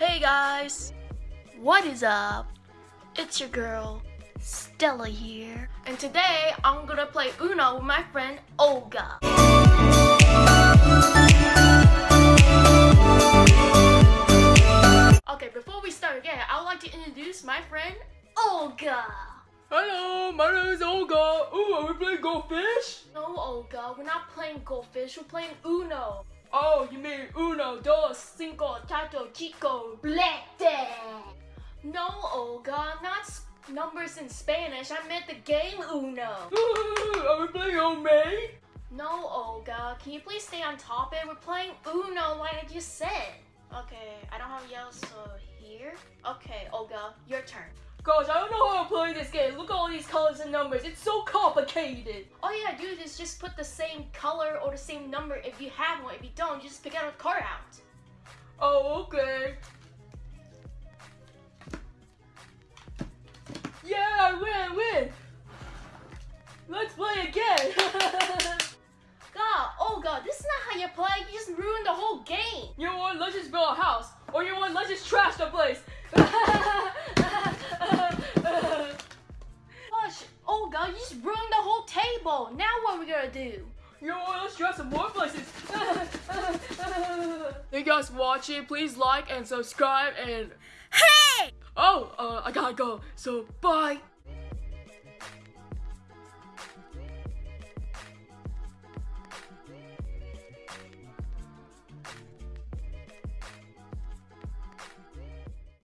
Hey guys, what is up? It's your girl, Stella here. And today I'm gonna play Uno with my friend Olga. Okay, before we start again, I would like to introduce my friend Olga. Hello, my name is Olga. Ooh, are we playing Go Fish? No, Olga, we're not playing goldfish, we're playing Uno. Oh, you mean uno, dos, cinco, tato, chico, blete. No, Olga, not numbers in Spanish. I meant the game Uno. Are we playing homemade? No, Olga, can you please stay on topic? We're playing Uno like I just said. Okay, I don't have yellow, so here. Okay, Olga, your turn. Gosh, I don't know how to play this game. Look at all these colors and numbers. It's so complicated. All you gotta do is just put the same color or the same number if you have one. If you don't, you just pick out a card out. Oh, okay. Yeah, I win, I win. Let's play again. God, oh Olga, this is not how you play. You just ruined the whole game. you know what? Let's just build a house. Or you know what? Let's just trash the place. Whole. Now what are we gonna do? Yo. Let's try some more places. Thank you guys for watching. Please like and subscribe and Hey! oh, uh, I gotta go. So bye.